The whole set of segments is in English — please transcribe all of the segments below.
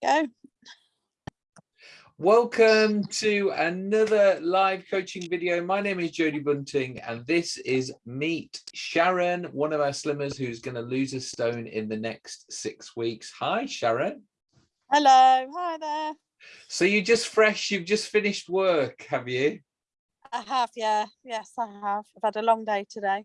Go. Welcome to another live coaching video. My name is Jodie Bunting and this is Meet Sharon, one of our slimmers who's going to lose a stone in the next six weeks. Hi, Sharon. Hello. Hi there. So you're just fresh, you've just finished work, have you? I have, yeah. Yes, I have. I've had a long day today.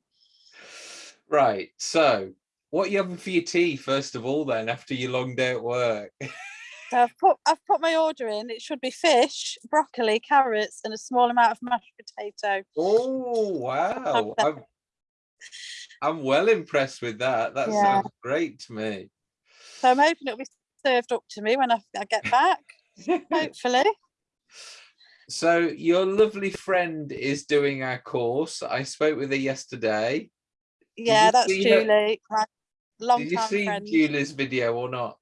Right. So what are you having for your tea, first of all, then, after your long day at work? So I've put I've put my order in. It should be fish, broccoli, carrots, and a small amount of mashed potato. Oh wow! I'm, I'm well impressed with that. That yeah. sounds great to me. So I'm hoping it'll be served up to me when I, I get back. hopefully. So your lovely friend is doing our course. I spoke with her yesterday. Yeah, that's Julie. Her? Long Did you see friend. Julie's video or not?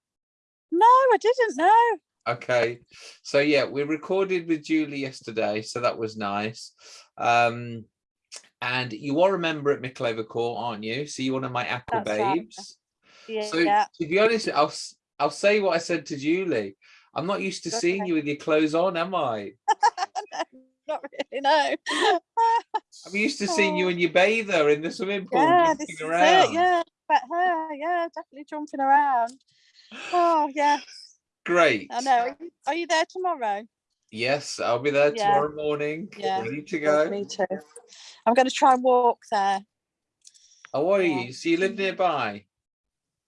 No, I didn't know. Okay, so yeah, we recorded with Julie yesterday, so that was nice. Um, and you are a member at Mickleover Court, aren't you? So you're one of my aqua That's babes. Right. Yeah, so yeah. to be honest, I'll I'll say what I said to Julie. I'm not used to okay. seeing you with your clothes on, am I? not really, no. I'm used to seeing you in your bather in the swimming pool. Yeah, this is around. it, yeah. But her, yeah, definitely jumping around. Oh, yes. Great. I know. Are you there tomorrow? Yes, I'll be there yeah. tomorrow morning. Yeah. Ready to go. Me too. I'm going to try and walk there. Oh, are yeah. you? So you live nearby?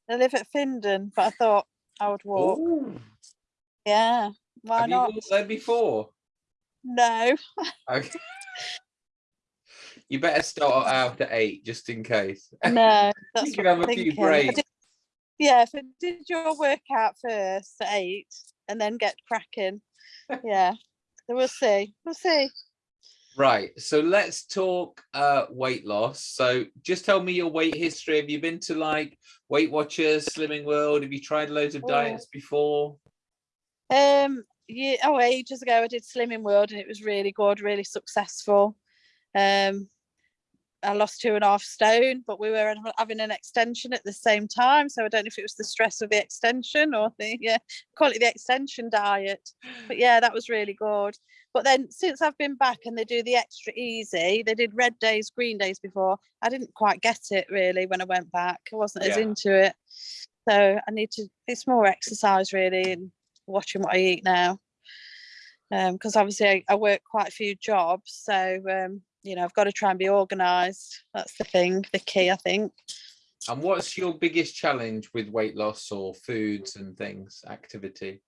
I live at Findern, but I thought I would walk. Ooh. Yeah. Why Have not? you walked there before? No. Okay. you better start out at eight just in case. No, that's you can have a thinking. few breaks yeah, if I did your workout first at eight and then get cracking, yeah, so we'll see. We'll see. Right, so let's talk uh, weight loss. So just tell me your weight history. Have you been to like Weight Watchers, Slimming World? Have you tried loads of oh. diets before? Um, yeah, oh, ages ago I did Slimming World and it was really good, really successful. Um, I lost two and a half stone, but we were having an extension at the same time. So I don't know if it was the stress of the extension or the yeah, call it the extension diet. But yeah, that was really good. But then since I've been back and they do the extra easy, they did red days, green days before. I didn't quite get it really when I went back. I wasn't yeah. as into it. So I need to it's more exercise really and watching what I eat now. Um, because obviously I, I work quite a few jobs. So um you know, I've got to try and be organised. That's the thing, the key, I think. And what's your biggest challenge with weight loss or foods and things, activity?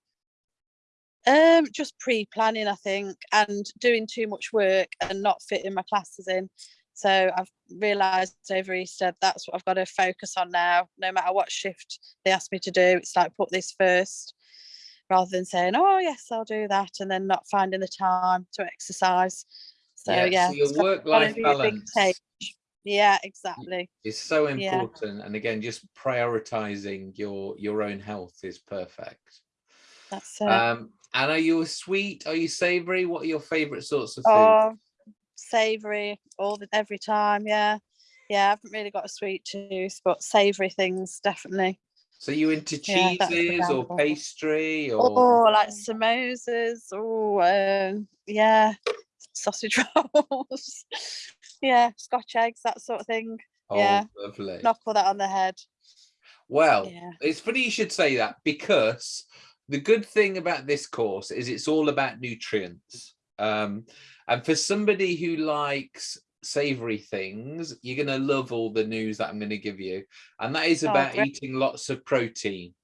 Um, just pre-planning, I think, and doing too much work and not fitting my classes in. So I've realised over Easter that's what I've got to focus on now. No matter what shift they ask me to do, it's like put this first, rather than saying, "Oh yes, I'll do that," and then not finding the time to exercise. So yeah, yeah so your work-life balance. Yeah, exactly. It's so important, yeah. and again, just prioritizing your your own health is perfect. That's it. Um, and are you a sweet? Are you savory? What are your favorite sorts of food? Oh, savory all the every time. Yeah, yeah. I haven't really got a sweet tooth, but savory things definitely. So you into cheeses yeah, or pastry or? Oh, like samosas. Oh, um, yeah sausage rolls. yeah, scotch eggs, that sort of thing. Oh, yeah, lovely. Knock all that on the head. Well, yeah. it's funny you should say that because the good thing about this course is it's all about nutrients. Um, and for somebody who likes savory things, you're going to love all the news that I'm going to give you. And that is oh, about oh, eating lots of protein.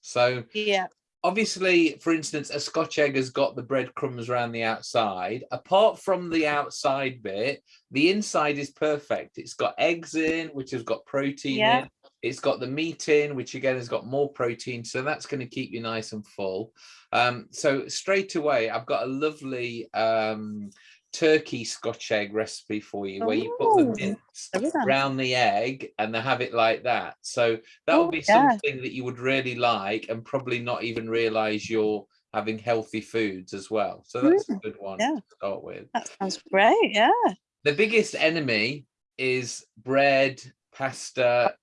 So yeah, obviously, for instance, a Scotch egg has got the breadcrumbs around the outside. Apart from the outside bit, the inside is perfect. It's got eggs in, which has got protein yeah. in. It's got the meat in, which again has got more protein. So that's going to keep you nice and full. Um, so straight away, I've got a lovely um, turkey scotch egg recipe for you where you put the mince around the egg and they have it like that so that would be yeah. something that you would really like and probably not even realize you're having healthy foods as well so that's mm, a good one yeah. to start with that sounds great yeah the biggest enemy is bread pasta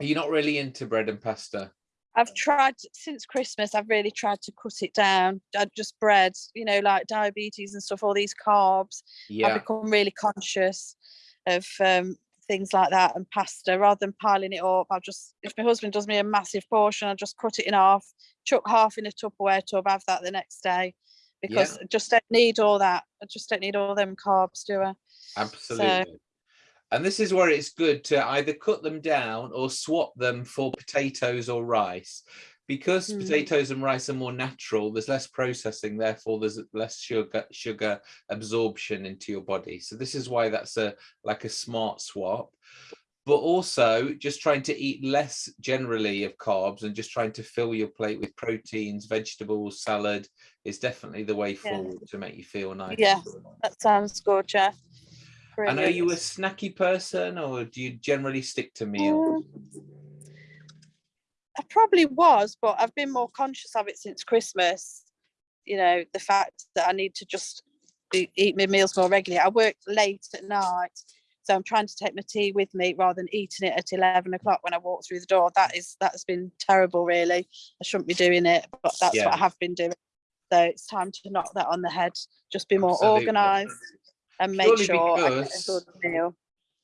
are you not really into bread and pasta I've tried since Christmas. I've really tried to cut it down. I just bread, you know, like diabetes and stuff. All these carbs. Yeah. I've become really conscious of um, things like that and pasta. Rather than piling it up, I'll just if my husband does me a massive portion, I'll just cut it in half, chuck half in a Tupperware tub, have that the next day. Because I just don't need all that. I just don't need all them carbs, do I? absolutely. And this is where it's good to either cut them down or swap them for potatoes or rice. Because Mm. potatoes and rice are more natural, there's less processing, therefore there's less sugar sugar absorption into your body. So this is why that's a like a smart swap. But also just trying to eat less generally of carbs and just trying to fill your plate with proteins, vegetables, salad is definitely the way Yeah. forward to make you feel nice. Yeah. That sounds good, yeah. And are you a snacky person or do you generally stick to meals? Um, I probably was, but I've been more conscious of it since Christmas. You know, the fact that I need to just eat my meals more regularly. I work late at night, so I'm trying to take my tea with me rather than eating it at eleven o'clock when I walk through the door. That is that has been terrible, really. I shouldn't be doing it, but that's Yeah. what I have been doing. So it's time to knock that on the head. Just be more Absolutely. organised and make Purely sure I get a good meal.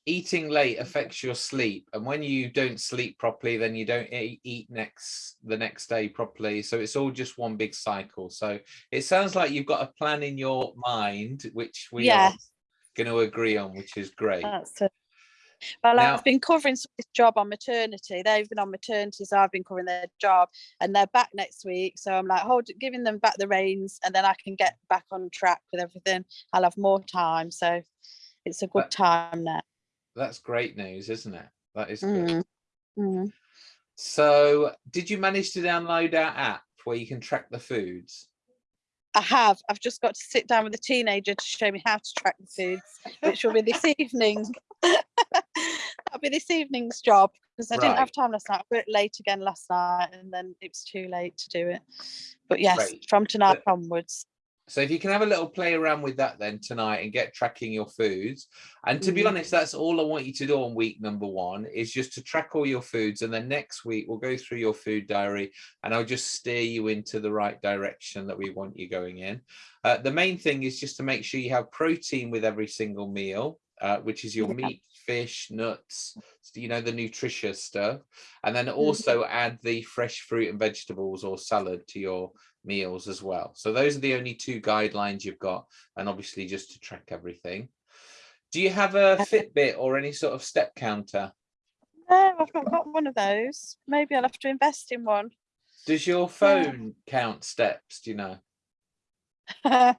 Eating late affects your sleep, and when you don't sleep properly, then you don't eat next the next day properly. So it's all just one big cycle. So it sounds like you've got a plan in your mind, which we are going to agree on, which is great. That's it. Well, Now- I've been covering this job on maternity. They've been on maternity, so I've been covering their job, and they're back next week. So I'm like, hold, giving them back the reins, and then I can get back on track with everything. I'll have more time, so it's a good But- time now. That's great news, isn't it? That is good. Mm, mm. So did you manage to download our app where you can track the foods? I have. I've just got to sit down with a teenager to show me how to track the foods, which will be this evening. That'll be this evening's job because I didn't have time last night. I worked late again last night, and then it was too late to do it. But yes, Great. from tonight onwards. So if you can have a little play around with that then tonight and get tracking your foods. And to be Mhm. honest, that's all I want you to do on week number one is just to track all your foods. And then next week we'll go through your food diary and I'll just steer you into the right direction that we want you going in. Uh, the main thing is just to make sure you have protein with every single meal, uh, which is your Yeah. meat, fish, nuts, you know, the nutritious stuff. And then also add the fresh fruit and vegetables or salad to your meals as well. So those are the only two guidelines you've got, and obviously just to track everything. Do you have a Fitbit or any sort of step counter? No, I've not got one of those. Maybe I'll have to invest in one. Does your phone count steps? Do you know? Uh,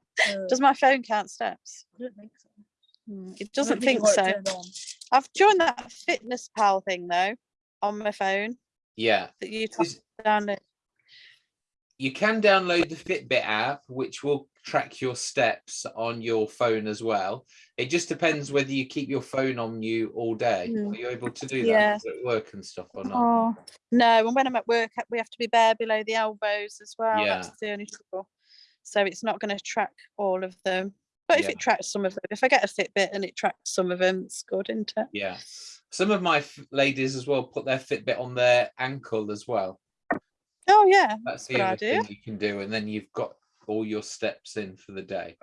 Does my phone count steps? I don't think so. Hmm, It doesn't think so. I've joined that fitness pal thing though on my phone Yeah. that you download. You can download the Fitbit app, which will track your steps on your phone as well. It just depends whether you keep your phone on you all day. Mm. Are you able to do that Yeah. at work and stuff or not? Oh no, and when I'm at work, uh, we have to be bare below the elbows as well. Yeah. That's the only trouble. So it's not going to track all of them. But if Yeah. it tracks some of them, if I get a Fitbit and it tracks some of them, it's good, isn't it? Yeah. Some of my f- ladies as well put their Fitbit on their ankle as well. Oh yeah, That's the other thing you can do, and then you've got all your steps in for the day.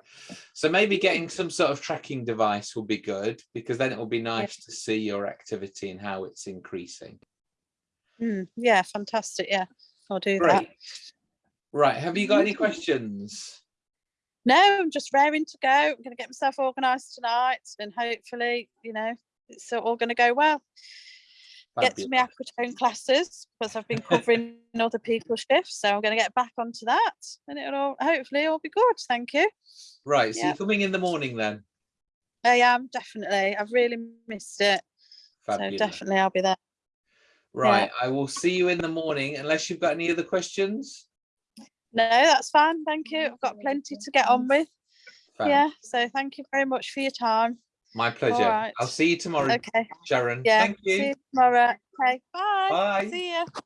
So maybe getting some sort of tracking device will be good because then it will be nice to see your activity and how it's increasing. Mm, yeah, fantastic. Yeah, I'll do that. Great. Right. Have you got any questions? No, I'm just raring to go. I'm going to get myself organised tonight, and hopefully, you know, it's all going to go well. Get to my Fabulous. aquatone classes because I've been covering other people's shifts, so I'm going to get back onto that, and it'll all, hopefully all be good. Thank you. Right. So yeah. you're coming in the morning then. I am definitely. I've really missed it, Fabulous. so definitely I'll be there. Right. I will see you in the morning unless you've got any other questions. No, that's fine. Thank you. I've got plenty to get on with. Yeah. So thank you very much for your time. My pleasure. right. I'll see you tomorrow, Okay. Sharon. Yeah. Thank you. See you tomorrow. Okay. Bye. Bye. See you. Bye.